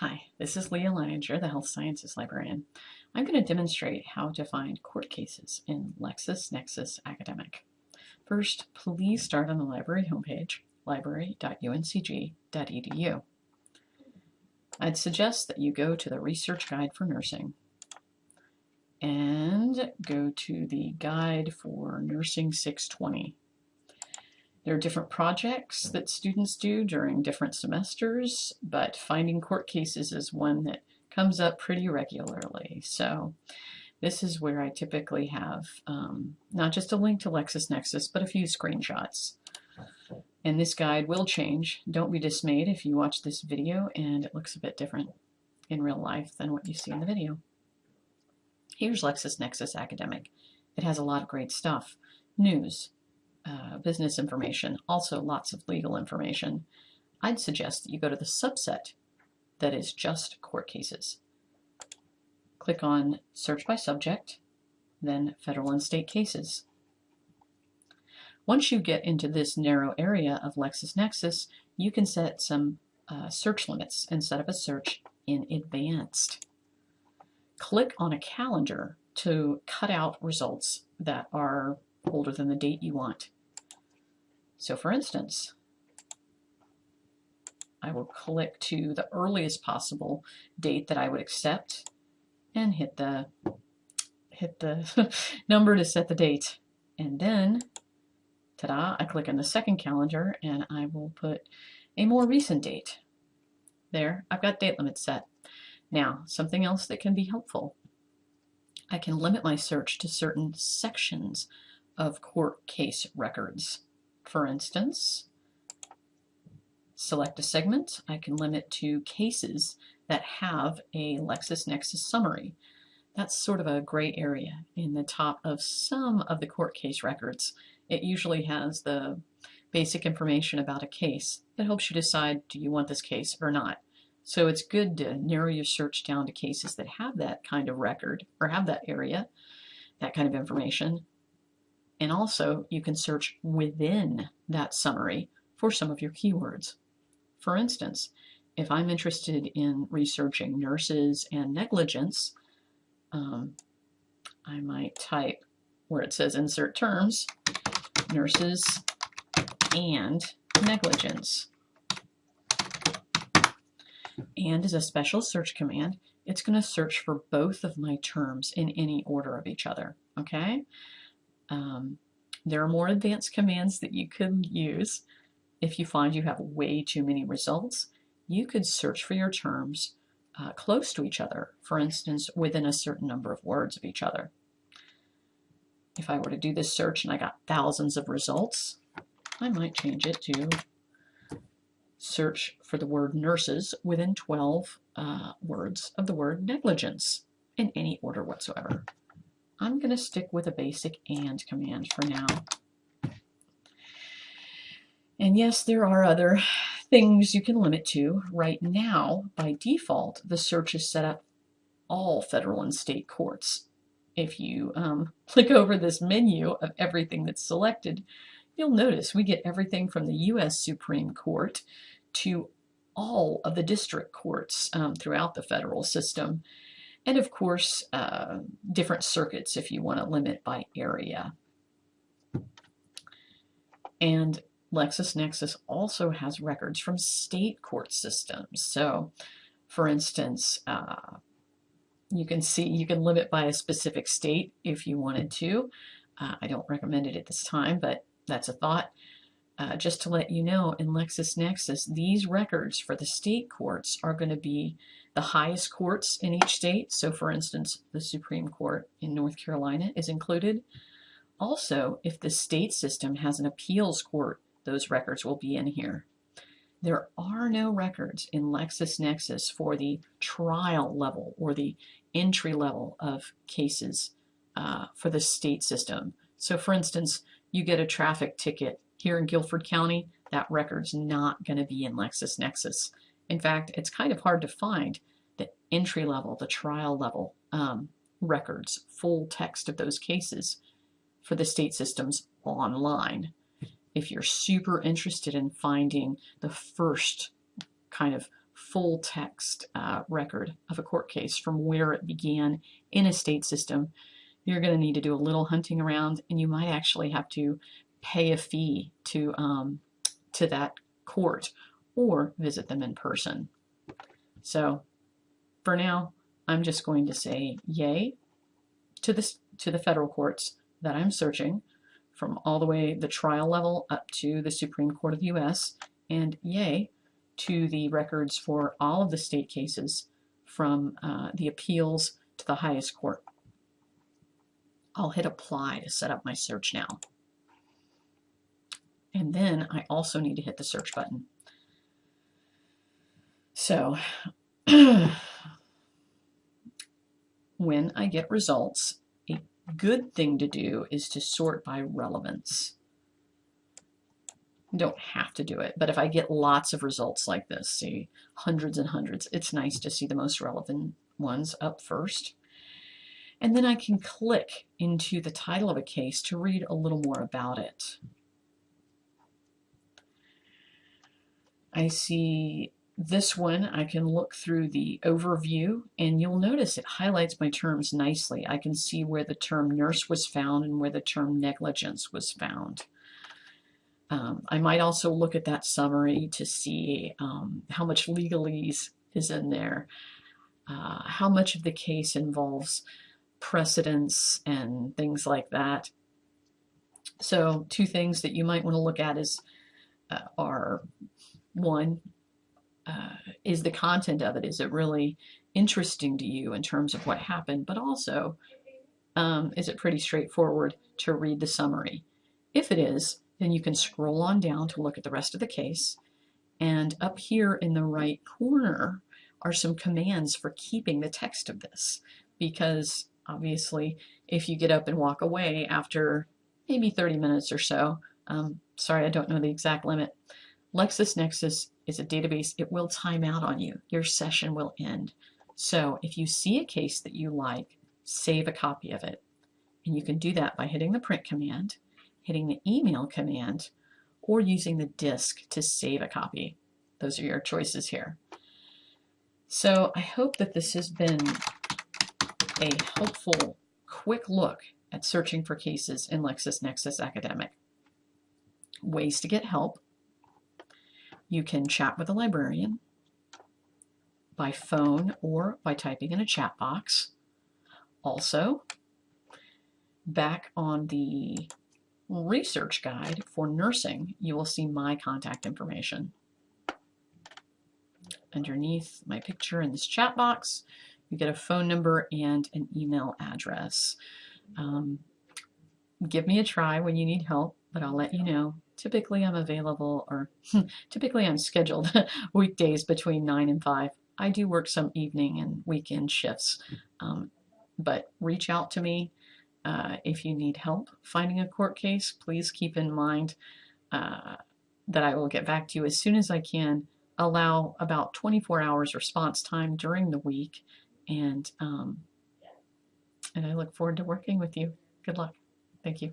Hi, this is Leah Leininger, the Health Sciences Librarian. I'm going to demonstrate how to find court cases in LexisNexis Academic. First, please start on the library homepage, library.uncg.edu. I'd suggest that you go to the Research Guide for Nursing and go to the Guide for Nursing 620. There are different projects that students do during different semesters, but finding court cases is one that comes up pretty regularly. So this is where I typically have um, not just a link to LexisNexis, but a few screenshots. And this guide will change. Don't be dismayed if you watch this video and it looks a bit different in real life than what you see in the video. Here's LexisNexis Academic. It has a lot of great stuff. News, uh, business information, also lots of legal information, I'd suggest that you go to the subset that is just court cases. Click on Search by Subject, then Federal and State Cases. Once you get into this narrow area of LexisNexis, you can set some uh, search limits and set up a search in Advanced. Click on a calendar to cut out results that are older than the date you want. So for instance, I will click to the earliest possible date that I would accept and hit the hit the number to set the date. And then, ta-da, I click on the second calendar and I will put a more recent date. There, I've got date limits set. Now, something else that can be helpful. I can limit my search to certain sections of court case records. For instance, select a segment. I can limit to cases that have a LexisNexis summary. That's sort of a gray area in the top of some of the court case records. It usually has the basic information about a case that helps you decide do you want this case or not. So it's good to narrow your search down to cases that have that kind of record or have that area, that kind of information, and also you can search within that summary for some of your keywords. For instance, if I'm interested in researching nurses and negligence, um, I might type where it says insert terms, nurses and negligence. And as a special search command, it's going to search for both of my terms in any order of each other. Okay? Um, there are more advanced commands that you could use. If you find you have way too many results, you could search for your terms uh, close to each other, for instance, within a certain number of words of each other. If I were to do this search and I got thousands of results, I might change it to search for the word nurses within 12 uh, words of the word negligence in any order whatsoever. I'm going to stick with a basic AND command for now. And yes, there are other things you can limit to. Right now, by default, the search is set up all federal and state courts. If you um, click over this menu of everything that's selected, you'll notice we get everything from the U.S. Supreme Court to all of the district courts um, throughout the federal system and of course uh, different circuits if you want to limit by area. And LexisNexis also has records from state court systems. So for instance, uh, you can see you can limit by a specific state if you wanted to. Uh, I don't recommend it at this time, but that's a thought. Uh, just to let you know, in LexisNexis, these records for the state courts are going to be the highest courts in each state. So for instance, the Supreme Court in North Carolina is included. Also, if the state system has an appeals court, those records will be in here. There are no records in LexisNexis for the trial level or the entry level of cases uh, for the state system. So for instance, you get a traffic ticket here in Guilford County, that record's not going to be in LexisNexis. In fact, it's kind of hard to find the entry level, the trial level um, records, full text of those cases for the state systems online. If you're super interested in finding the first kind of full text uh, record of a court case from where it began in a state system, you're going to need to do a little hunting around and you might actually have to pay a fee to, um, to that court or visit them in person. So for now, I'm just going to say yay to, this, to the federal courts that I'm searching from all the way the trial level up to the Supreme Court of the U.S. and yay to the records for all of the state cases from uh, the appeals to the highest court. I'll hit apply to set up my search now. And then I also need to hit the search button. So when I get results, a good thing to do is to sort by relevance. You don't have to do it, but if I get lots of results like this, see hundreds and hundreds, it's nice to see the most relevant ones up first. And then I can click into the title of a case to read a little more about it. I see this one, I can look through the overview and you'll notice it highlights my terms nicely. I can see where the term nurse was found and where the term negligence was found. Um, I might also look at that summary to see um, how much legalese is in there, uh, how much of the case involves precedents and things like that. So two things that you might want to look at is uh, are one, uh, is the content of it, is it really interesting to you in terms of what happened, but also um, is it pretty straightforward to read the summary? If it is, then you can scroll on down to look at the rest of the case. And up here in the right corner are some commands for keeping the text of this. Because obviously, if you get up and walk away after maybe 30 minutes or so, um, sorry, I don't know the exact limit, LexisNexis is a database. It will time out on you. Your session will end. So if you see a case that you like, save a copy of it. And you can do that by hitting the print command hitting the email command, or using the disk to save a copy. Those are your choices here. So I hope that this has been a helpful, quick look at searching for cases in LexisNexis Academic. Ways to get help. You can chat with a librarian by phone or by typing in a chat box. Also, back on the research guide for nursing, you will see my contact information. Underneath my picture in this chat box, you get a phone number and an email address. Um, give me a try when you need help, but I'll let you know. Typically I'm available, or typically I'm scheduled weekdays between 9 and 5. I do work some evening and weekend shifts, um, but reach out to me uh, if you need help finding a court case, please keep in mind uh, that I will get back to you as soon as I can. Allow about 24 hours response time during the week, and um, and I look forward to working with you. Good luck. Thank you.